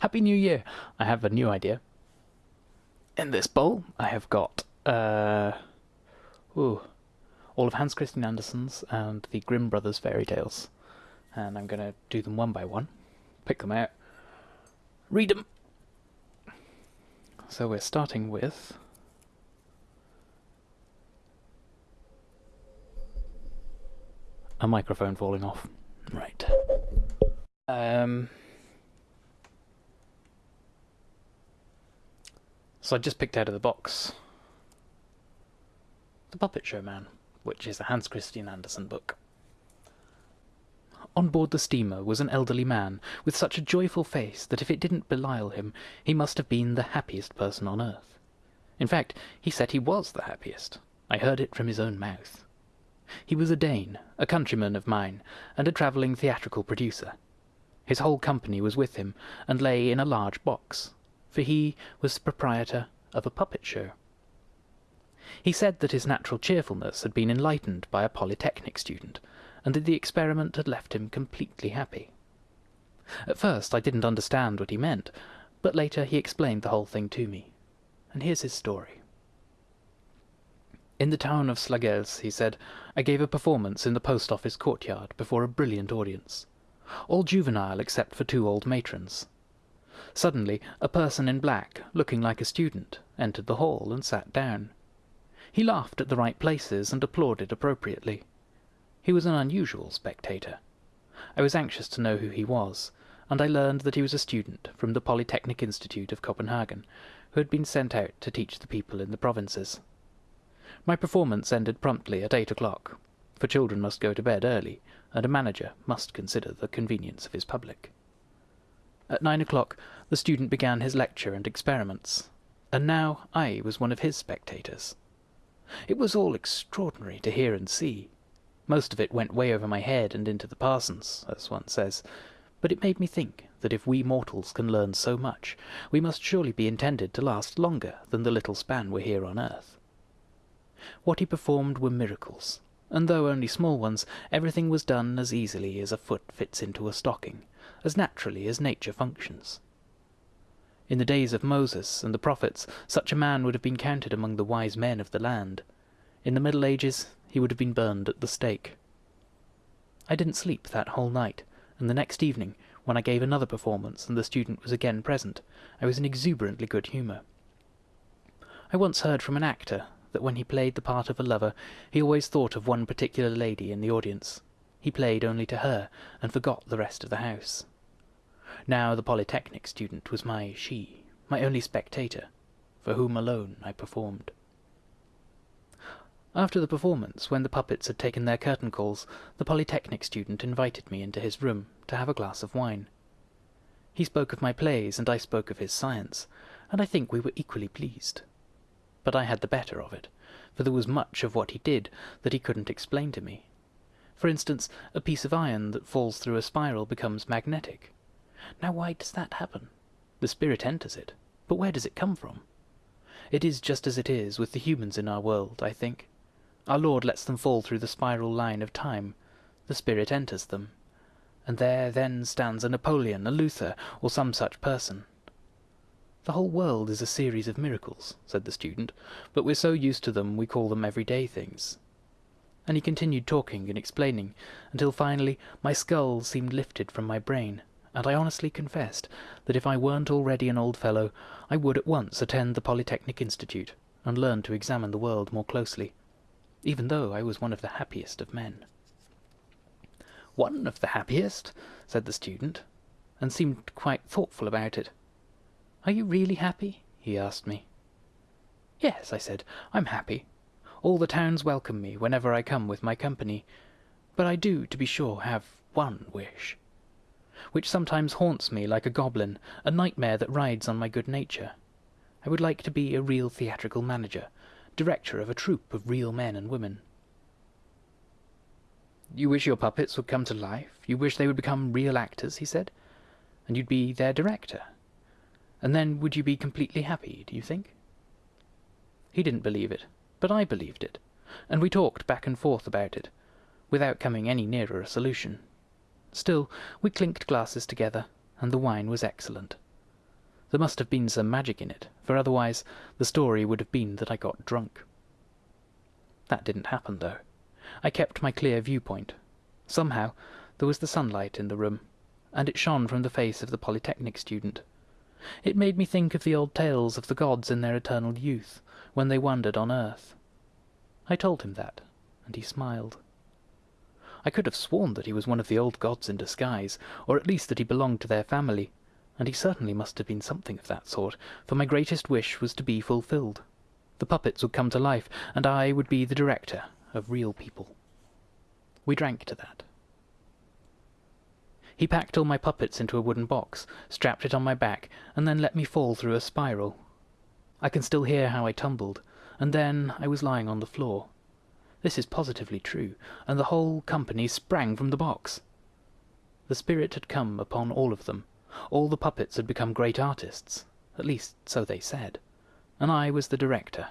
Happy New Year! I have a new idea. In this bowl, I have got, uh, ooh, all of Hans Christian Andersen's and the Grimm Brothers fairy tales. And I'm going to do them one by one, pick them out, read them. So we're starting with a microphone falling off. Right. Um, so I just picked out of the box The Puppet Show Man, which is a Hans Christian Andersen book. On board the steamer was an elderly man with such a joyful face that if it didn't belial him, he must have been the happiest person on earth. In fact, he said he was the happiest. I heard it from his own mouth. He was a Dane, a countryman of mine, and a travelling theatrical producer. His whole company was with him, and lay in a large box, for he was the proprietor of a puppet show. He said that his natural cheerfulness had been enlightened by a polytechnic student, and that the experiment had left him completely happy. At first I didn't understand what he meant, but later he explained the whole thing to me. And here's his story. In the town of Slagelse, he said, I gave a performance in the post office courtyard before a brilliant audience, all juvenile except for two old matrons. Suddenly, a person in black, looking like a student, entered the hall and sat down. He laughed at the right places and applauded appropriately. He was an unusual spectator. I was anxious to know who he was, and I learned that he was a student from the Polytechnic Institute of Copenhagen, who had been sent out to teach the people in the provinces. My performance ended promptly at eight o'clock, for children must go to bed early, and a manager must consider the convenience of his public. At nine o'clock the student began his lecture and experiments, and now I was one of his spectators. It was all extraordinary to hear and see. Most of it went way over my head and into the parson's, as one says, but it made me think that if we mortals can learn so much, we must surely be intended to last longer than the little span we're here on earth. What he performed were miracles, and though only small ones, everything was done as easily as a foot fits into a stocking, as naturally as nature functions. In the days of Moses and the prophets, such a man would have been counted among the wise men of the land. In the Middle Ages, he would have been burned at the stake. I didn't sleep that whole night, and the next evening, when I gave another performance and the student was again present, I was in exuberantly good humour. I once heard from an actor that when he played the part of a lover, he always thought of one particular lady in the audience. He played only to her, and forgot the rest of the house. Now the Polytechnic student was my she, my only spectator, for whom alone I performed. After the performance, when the puppets had taken their curtain calls, the Polytechnic student invited me into his room to have a glass of wine. He spoke of my plays, and I spoke of his science, and I think we were equally pleased but I had the better of it, for there was much of what he did that he couldn't explain to me. For instance, a piece of iron that falls through a spiral becomes magnetic. Now why does that happen? The spirit enters it, but where does it come from? It is just as it is with the humans in our world, I think. Our Lord lets them fall through the spiral line of time. The spirit enters them. And there then stands a Napoleon, a Luther, or some such person. The whole world is a series of miracles, said the student, but we're so used to them we call them everyday things. And he continued talking and explaining, until finally my skull seemed lifted from my brain, and I honestly confessed that if I weren't already an old fellow, I would at once attend the Polytechnic Institute, and learn to examine the world more closely, even though I was one of the happiest of men. One of the happiest, said the student, and seemed quite thoughtful about it. Are you really happy? he asked me. Yes, I said, I'm happy. All the towns welcome me whenever I come with my company, but I do, to be sure, have one wish, which sometimes haunts me like a goblin, a nightmare that rides on my good nature. I would like to be a real theatrical manager, director of a troupe of real men and women. You wish your puppets would come to life? You wish they would become real actors, he said, and you'd be their director? And then would you be completely happy, do you think? He didn't believe it, but I believed it, and we talked back and forth about it, without coming any nearer a solution. Still, we clinked glasses together, and the wine was excellent. There must have been some magic in it, for otherwise the story would have been that I got drunk. That didn't happen, though. I kept my clear viewpoint. Somehow, there was the sunlight in the room, and it shone from the face of the Polytechnic student. It made me think of the old tales of the gods in their eternal youth, when they wandered on earth. I told him that, and he smiled. I could have sworn that he was one of the old gods in disguise, or at least that he belonged to their family, and he certainly must have been something of that sort, for my greatest wish was to be fulfilled. The puppets would come to life, and I would be the director of real people. We drank to that. He packed all my puppets into a wooden box, strapped it on my back, and then let me fall through a spiral. I can still hear how I tumbled, and then I was lying on the floor. This is positively true, and the whole company sprang from the box. The spirit had come upon all of them. All the puppets had become great artists. At least, so they said and I was the director.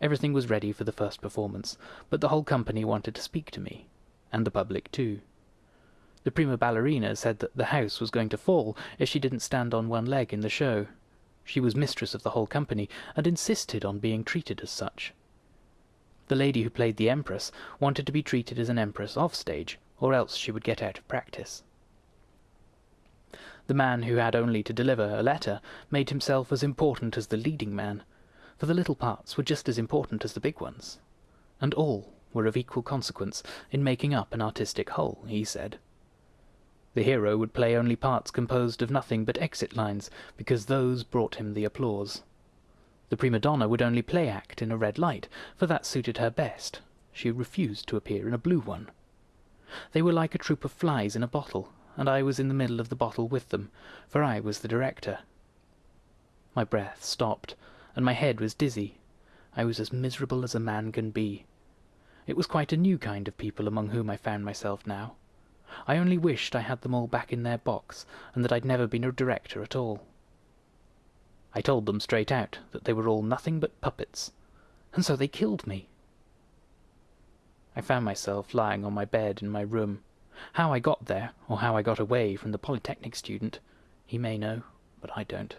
Everything was ready for the first performance, but the whole company wanted to speak to me, and the public too. The prima ballerina said that the house was going to fall if she didn't stand on one leg in the show. She was mistress of the whole company, and insisted on being treated as such. The lady who played the Empress wanted to be treated as an Empress off stage, or else she would get out of practice. The man who had only to deliver a letter made himself as important as the leading man, for the little parts were just as important as the big ones, and all were of equal consequence in making up an artistic whole, he said. The hero would play only parts composed of nothing but exit lines, because those brought him the applause. The prima donna would only play act in a red light, for that suited her best. She refused to appear in a blue one. They were like a troop of flies in a bottle, and I was in the middle of the bottle with them, for I was the director. My breath stopped, and my head was dizzy. I was as miserable as a man can be. It was quite a new kind of people among whom I found myself now. I only wished I had them all back in their box, and that I'd never been a director at all. I told them straight out that they were all nothing but puppets, and so they killed me. I found myself lying on my bed in my room, how I got there, or how I got away from the Polytechnic student, he may know, but I don't.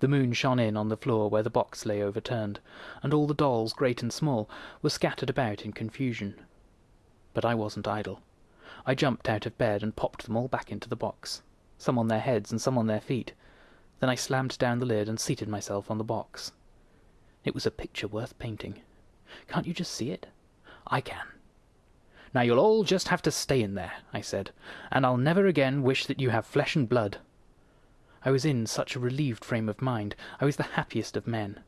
The moon shone in on the floor where the box lay overturned, and all the dolls, great and small, were scattered about in confusion. But I wasn't idle. I jumped out of bed and popped them all back into the box, some on their heads and some on their feet. Then I slammed down the lid and seated myself on the box. It was a picture worth painting. Can't you just see it? I can. Now you'll all just have to stay in there, I said, and I'll never again wish that you have flesh and blood. I was in such a relieved frame of mind, I was the happiest of men.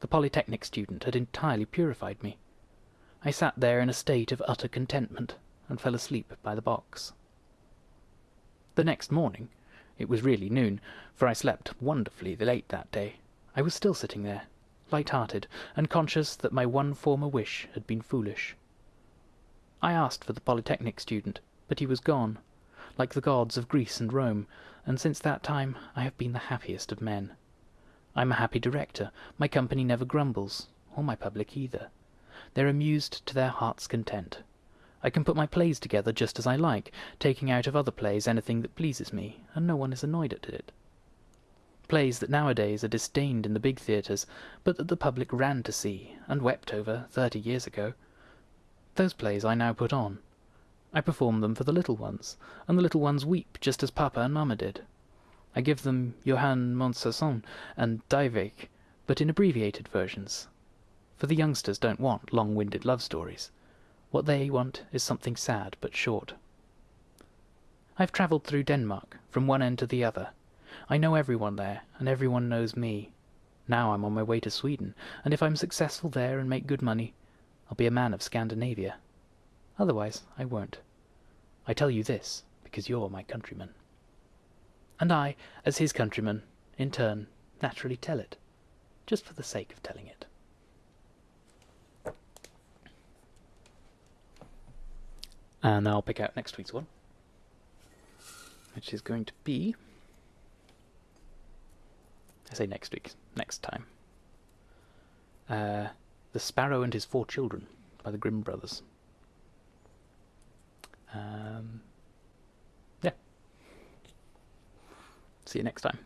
The Polytechnic student had entirely purified me. I sat there in a state of utter contentment, and fell asleep by the box. The next morning, it was really noon, for I slept wonderfully late that day, I was still sitting there, light-hearted, and conscious that my one former wish had been foolish. I asked for the Polytechnic student, but he was gone, like the gods of Greece and Rome, and since that time I have been the happiest of men. I'm a happy director, my company never grumbles, or my public either. They're amused to their heart's content. I can put my plays together just as I like, taking out of other plays anything that pleases me, and no one is annoyed at it. Plays that nowadays are disdained in the big theatres, but that the public ran to see, and wept over, thirty years ago, those plays I now put on. I perform them for the little ones, and the little ones weep just as Papa and Mamma did. I give them Johann Montfaucon and Dyveke, but in abbreviated versions. For the youngsters don't want long-winded love stories. What they want is something sad but short. I've travelled through Denmark, from one end to the other. I know everyone there, and everyone knows me. Now I'm on my way to Sweden, and if I'm successful there and make good money, I'll be a man of Scandinavia. Otherwise, I won't. I tell you this because you're my countryman. And I, as his countryman, in turn, naturally tell it, just for the sake of telling it. And I'll pick out next week's one, which is going to be. I say next week, next time. Uh, the Sparrow and His Four Children by the Grimm Brothers. Um, yeah. See you next time.